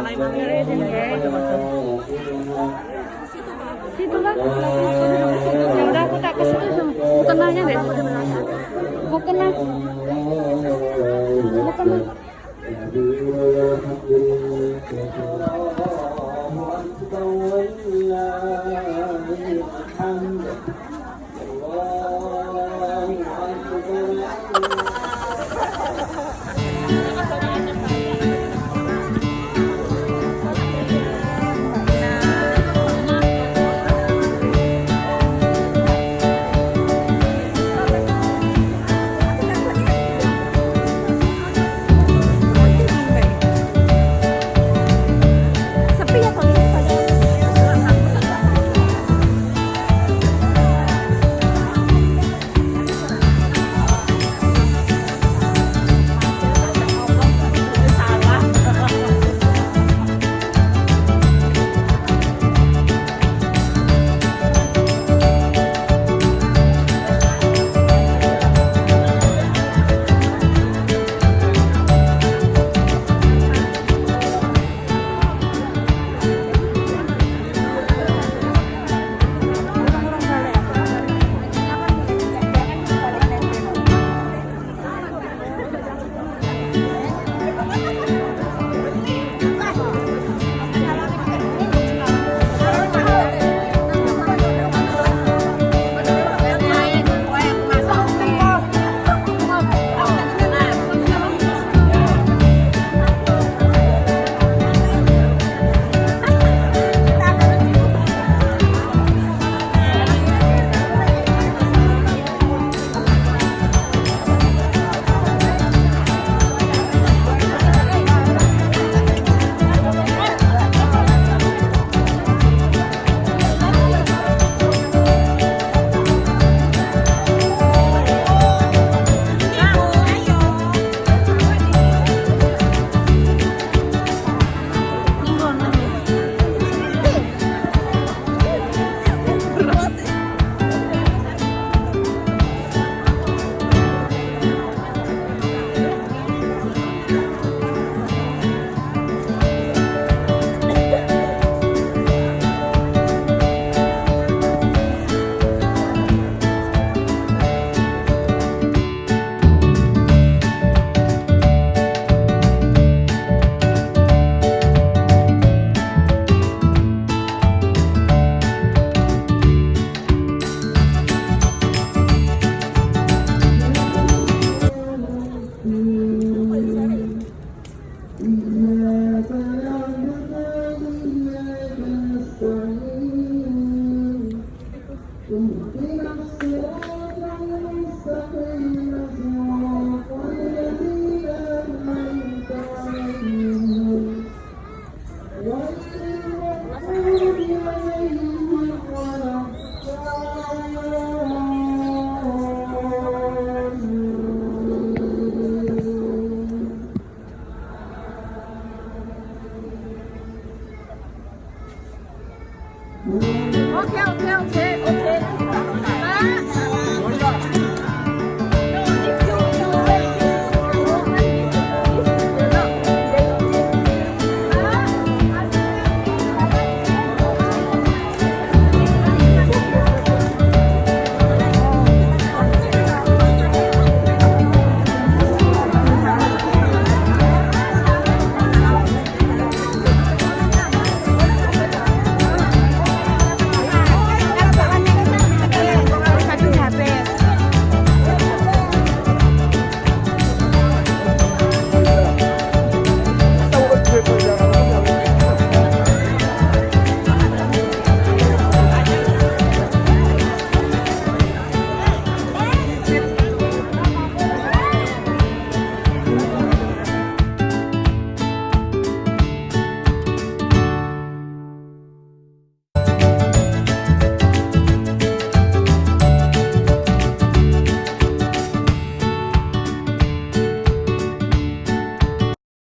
salah ya. ya. Udah aku tak ke situ bukan deh. Bukan bukan Okay, okay, okay.